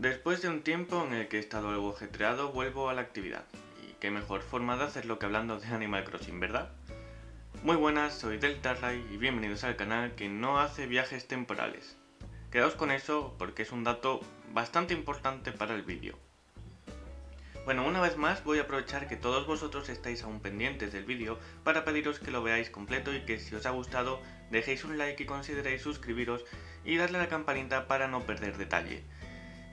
Después de un tiempo en el que he estado algo ajetreado, vuelvo a la actividad. Y qué mejor forma de hacerlo que hablando de Animal Crossing, ¿verdad? Muy buenas, soy Deltarray y bienvenidos al canal que no hace viajes temporales. Quedaos con eso porque es un dato bastante importante para el vídeo. Bueno, una vez más voy a aprovechar que todos vosotros estáis aún pendientes del vídeo para pediros que lo veáis completo y que si os ha gustado dejéis un like y consideréis suscribiros y darle a la campanita para no perder detalle.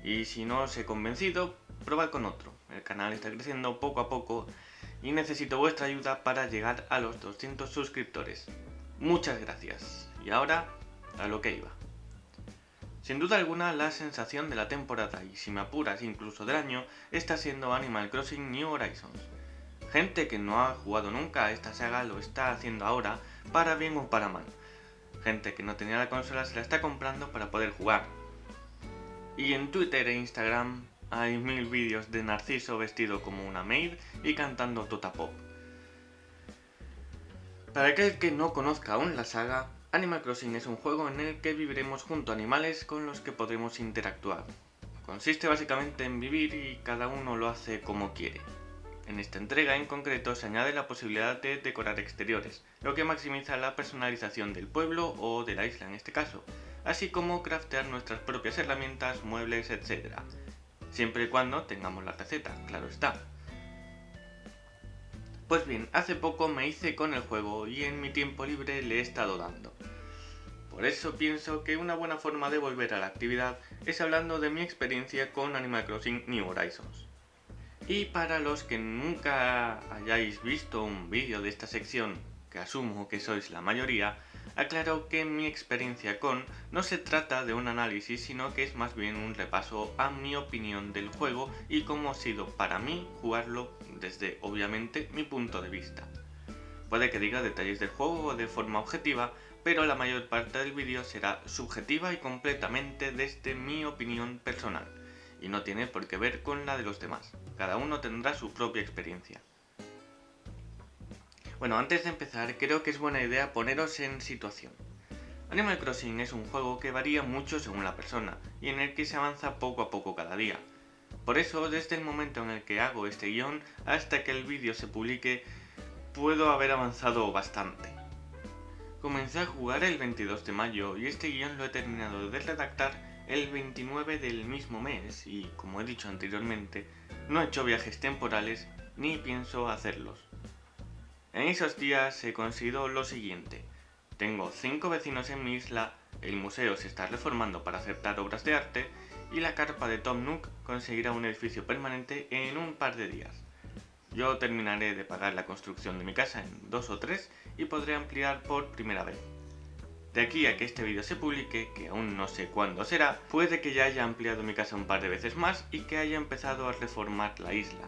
Y si no os he convencido, probad con otro. El canal está creciendo poco a poco y necesito vuestra ayuda para llegar a los 200 suscriptores. Muchas gracias. Y ahora, a lo que iba. Sin duda alguna, la sensación de la temporada, y si me apuras incluso del año, está siendo Animal Crossing New Horizons. Gente que no ha jugado nunca a esta saga lo está haciendo ahora, para bien o para mal. Gente que no tenía la consola se la está comprando para poder jugar. Y en Twitter e Instagram hay mil vídeos de Narciso vestido como una maid y cantando Tota Pop. Para aquel que no conozca aún la saga, Animal Crossing es un juego en el que viviremos junto a animales con los que podremos interactuar. Consiste básicamente en vivir y cada uno lo hace como quiere. En esta entrega en concreto se añade la posibilidad de decorar exteriores, lo que maximiza la personalización del pueblo o de la isla en este caso, así como craftear nuestras propias herramientas, muebles, etc. Siempre y cuando tengamos la receta, claro está. Pues bien, hace poco me hice con el juego y en mi tiempo libre le he estado dando. Por eso pienso que una buena forma de volver a la actividad es hablando de mi experiencia con Animal Crossing New Horizons. Y para los que nunca hayáis visto un vídeo de esta sección, que asumo que sois la mayoría, aclaro que mi experiencia con no se trata de un análisis sino que es más bien un repaso a mi opinión del juego y cómo ha sido para mí jugarlo desde obviamente mi punto de vista. Puede que diga detalles del juego de forma objetiva, pero la mayor parte del vídeo será subjetiva y completamente desde mi opinión personal, y no tiene por qué ver con la de los demás, cada uno tendrá su propia experiencia. Bueno, antes de empezar, creo que es buena idea poneros en situación. Animal Crossing es un juego que varía mucho según la persona, y en el que se avanza poco a poco cada día. Por eso, desde el momento en el que hago este guion hasta que el vídeo se publique, puedo haber avanzado bastante. Comencé a jugar el 22 de mayo y este guion lo he terminado de redactar el 29 del mismo mes y, como he dicho anteriormente, no he hecho viajes temporales ni pienso hacerlos. En esos días he conseguido lo siguiente. Tengo 5 vecinos en mi isla, el museo se está reformando para aceptar obras de arte y la carpa de Tom Nook conseguirá un edificio permanente en un par de días. Yo terminaré de pagar la construcción de mi casa en dos o tres y podré ampliar por primera vez. De aquí a que este vídeo se publique, que aún no sé cuándo será, puede que ya haya ampliado mi casa un par de veces más y que haya empezado a reformar la isla.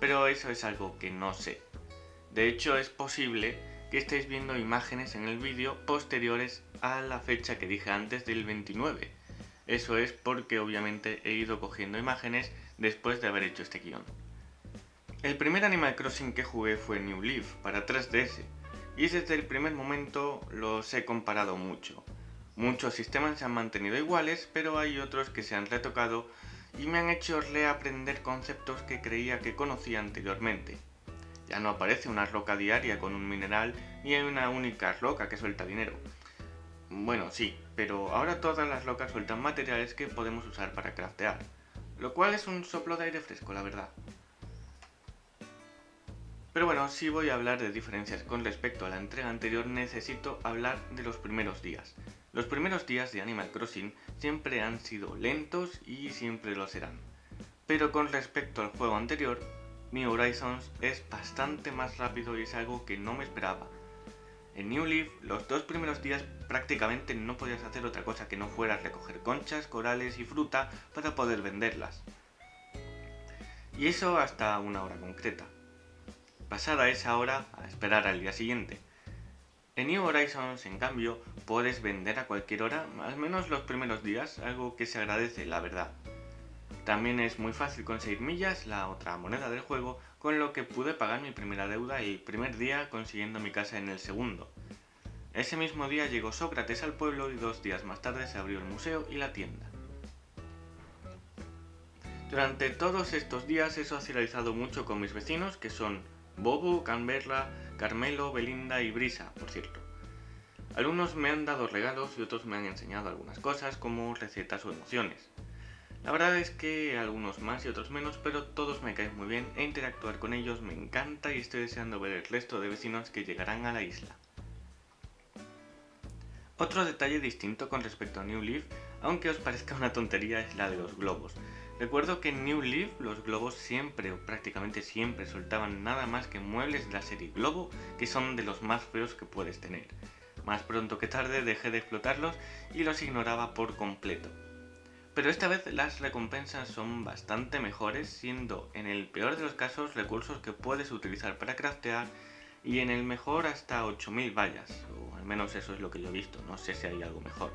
Pero eso es algo que no sé. De hecho es posible que estéis viendo imágenes en el vídeo posteriores a la fecha que dije antes del 29. Eso es porque obviamente he ido cogiendo imágenes después de haber hecho este guion. El primer Animal Crossing que jugué fue New Leaf para 3DS, y desde el primer momento los he comparado mucho. Muchos sistemas se han mantenido iguales, pero hay otros que se han retocado y me han hecho reaprender conceptos que creía que conocía anteriormente. Ya no aparece una roca diaria con un mineral ni hay una única roca que suelta dinero. Bueno, sí, pero ahora todas las rocas sueltan materiales que podemos usar para craftear, lo cual es un soplo de aire fresco, la verdad. Pero bueno, si voy a hablar de diferencias con respecto a la entrega anterior, necesito hablar de los primeros días. Los primeros días de Animal Crossing siempre han sido lentos y siempre lo serán. Pero con respecto al juego anterior, New Horizons es bastante más rápido y es algo que no me esperaba. En New Leaf, los dos primeros días prácticamente no podías hacer otra cosa que no fuera recoger conchas, corales y fruta para poder venderlas. Y eso hasta una hora concreta pasada esa hora a esperar al día siguiente. En New Horizons, en cambio, puedes vender a cualquier hora, al menos los primeros días, algo que se agradece, la verdad. También es muy fácil conseguir millas, la otra moneda del juego, con lo que pude pagar mi primera deuda el primer día consiguiendo mi casa en el segundo. Ese mismo día llegó Sócrates al pueblo y dos días más tarde se abrió el museo y la tienda. Durante todos estos días he socializado mucho con mis vecinos que son Bobo, Canberra, Carmelo, Belinda y Brisa, por cierto. Algunos me han dado regalos y otros me han enseñado algunas cosas como recetas o emociones. La verdad es que algunos más y otros menos, pero todos me caen muy bien e interactuar con ellos me encanta y estoy deseando ver el resto de vecinos que llegarán a la isla. Otro detalle distinto con respecto a New Leaf, aunque os parezca una tontería, es la de los globos. Recuerdo que en New Leaf los globos siempre o prácticamente siempre soltaban nada más que muebles de la serie Globo, que son de los más feos que puedes tener. Más pronto que tarde dejé de explotarlos y los ignoraba por completo. Pero esta vez las recompensas son bastante mejores, siendo en el peor de los casos recursos que puedes utilizar para craftear y en el mejor hasta 8000 vallas, o al menos eso es lo que yo he visto, no sé si hay algo mejor.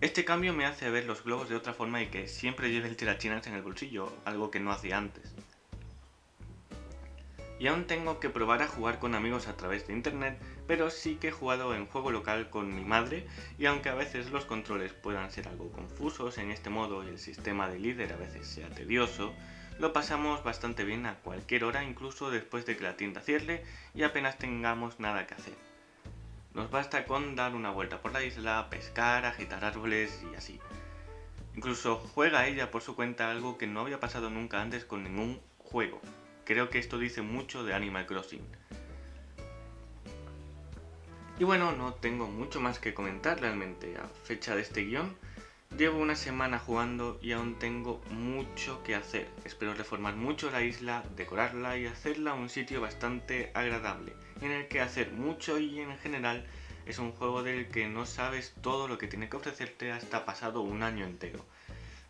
Este cambio me hace ver los globos de otra forma y que siempre lleve el tirachinas en el bolsillo, algo que no hacía antes. Y aún tengo que probar a jugar con amigos a través de internet, pero sí que he jugado en juego local con mi madre y aunque a veces los controles puedan ser algo confusos en este modo y el sistema de líder a veces sea tedioso, lo pasamos bastante bien a cualquier hora incluso después de que la tienda cierre y apenas tengamos nada que hacer. Nos basta con dar una vuelta por la isla, pescar, agitar árboles y así. Incluso juega ella por su cuenta algo que no había pasado nunca antes con ningún juego. Creo que esto dice mucho de Animal Crossing. Y bueno, no tengo mucho más que comentar realmente a fecha de este guion. Llevo una semana jugando y aún tengo mucho que hacer. Espero reformar mucho la isla, decorarla y hacerla un sitio bastante agradable, en el que hacer mucho y en general es un juego del que no sabes todo lo que tiene que ofrecerte hasta pasado un año entero.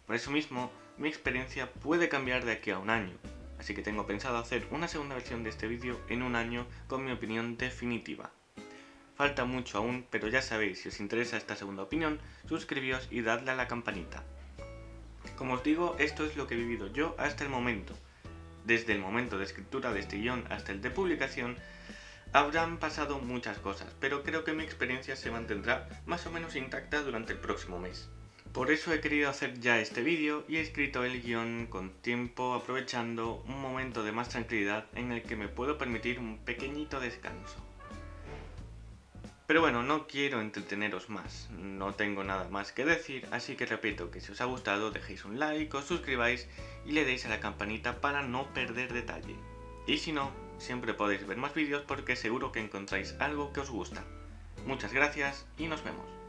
Por eso mismo, mi experiencia puede cambiar de aquí a un año, así que tengo pensado hacer una segunda versión de este vídeo en un año con mi opinión definitiva. Falta mucho aún, pero ya sabéis, si os interesa esta segunda opinión, suscribíos y dadle a la campanita. Como os digo, esto es lo que he vivido yo hasta el momento. Desde el momento de escritura de este guion hasta el de publicación, habrán pasado muchas cosas, pero creo que mi experiencia se mantendrá más o menos intacta durante el próximo mes. Por eso he querido hacer ya este vídeo y he escrito el guion con tiempo aprovechando un momento de más tranquilidad en el que me puedo permitir un pequeñito descanso. Pero bueno, no quiero entreteneros más, no tengo nada más que decir, así que repito que si os ha gustado dejéis un like, os suscribáis y le deis a la campanita para no perder detalle. Y si no, siempre podéis ver más vídeos porque seguro que encontráis algo que os gusta. Muchas gracias y nos vemos.